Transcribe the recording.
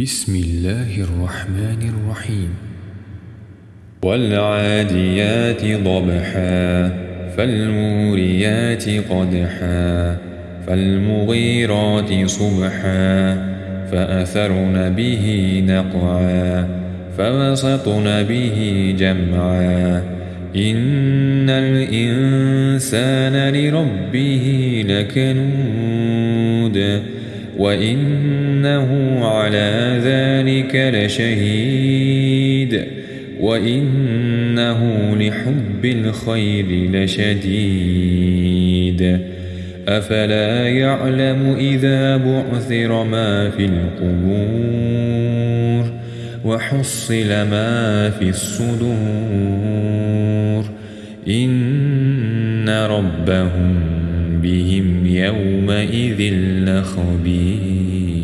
بسم الله الرحمن الرحيم. والعاديات ضبحا فالموريات قدحا فالمغيرات صبحا فأثرن به نقعا فوسطن به جمعا. إن الإنسان لربه لكنود وإنه على ذلك لشهيد وإنه لحب الخير لشديد أفلا يعلم إذا بعثر ما في القبور وحصل ما في الصدور إن ربهم بهم يومئذ لخبير.